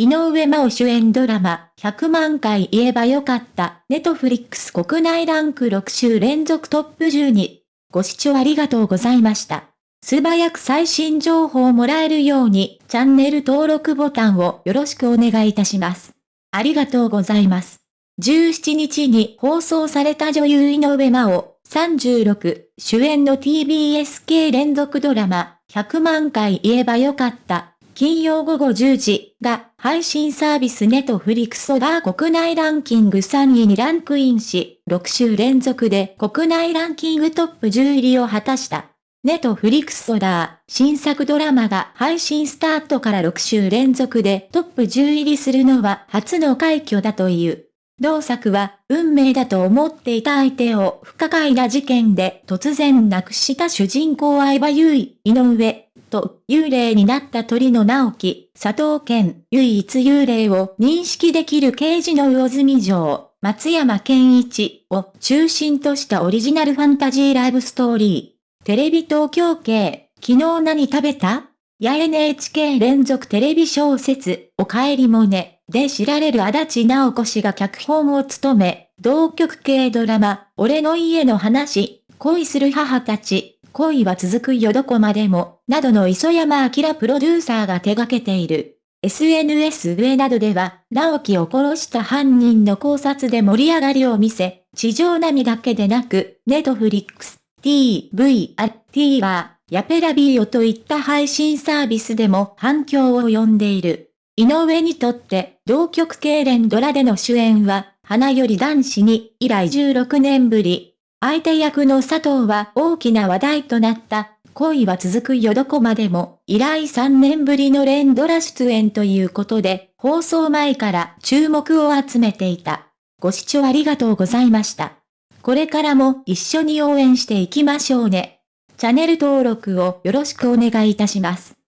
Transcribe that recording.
井上真央主演ドラマ、100万回言えばよかった、ネトフリックス国内ランク6週連続トップ10に。ご視聴ありがとうございました。素早く最新情報をもらえるように、チャンネル登録ボタンをよろしくお願いいたします。ありがとうございます。17日に放送された女優井上真央、36、主演の TBS 系連続ドラマ、100万回言えばよかった、金曜午後10時が配信サービスネトフリクソダー国内ランキング3位にランクインし、6週連続で国内ランキングトップ10入りを果たした。ネトフリクソダー、新作ドラマが配信スタートから6週連続でトップ10入りするのは初の快挙だという。同作は、運命だと思っていた相手を不可解な事件で突然亡くした主人公相葉優衣、井上、と幽霊になった鳥の直樹、佐藤健、唯一幽霊を認識できる刑事の魚住城、松山健一を中心としたオリジナルファンタジーライブストーリー。テレビ東京系、昨日何食べた？や NHK 連続テレビ小説、おかえりもね。で知られる足立直子氏が脚本を務め、同局系ドラマ、俺の家の話、恋する母たち、恋は続くよどこまでも、などの磯山明プロデューサーが手掛けている。SNS 上などでは、直樹を殺した犯人の考察で盛り上がりを見せ、地上並みだけでなく、ネトフリックス、TV、TVer、ヤペラビーオといった配信サービスでも反響を呼んでいる。井上にとって、同局系連ドラでの主演は、花より男子に以来16年ぶり。相手役の佐藤は大きな話題となった、恋は続くよどこまでも、以来3年ぶりの連ドラ出演ということで、放送前から注目を集めていた。ご視聴ありがとうございました。これからも一緒に応援していきましょうね。チャンネル登録をよろしくお願いいたします。